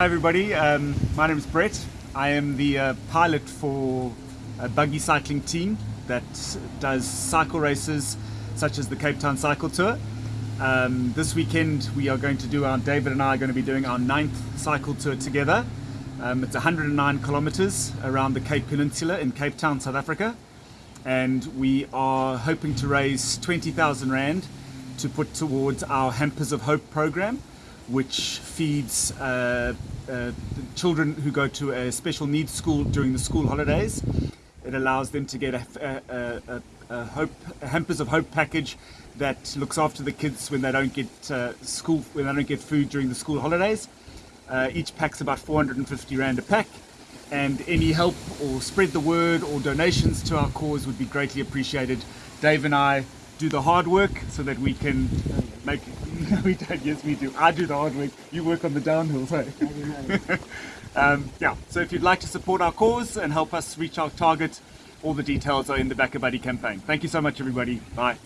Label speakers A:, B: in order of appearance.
A: Hi everybody, um, my name is Brett. I am the uh, pilot for a buggy cycling team that does cycle races such as the Cape Town Cycle Tour. Um, this weekend we are going to do our, David and I are going to be doing our ninth cycle tour together. Um, it's 109 kilometers around the Cape Peninsula in Cape Town, South Africa. And we are hoping to raise 20,000 Rand to put towards our Hampers of Hope program which feeds uh, uh, children who go to a special needs school during the school holidays. It allows them to get a, a, a, a hope, hampers of hope package that looks after the kids when they don't get uh, school when they don't get food during the school holidays. Uh, each pack's about 450 rand a pack, and any help or spread the word or donations to our cause would be greatly appreciated. Dave and I do the hard work so that we can make we don't yes we do. I do the hard work. You work on the downhill hey? um, yeah so if you'd like to support our cause and help us reach our target all the details are in the BackaBuddy campaign. Thank you so much everybody. Bye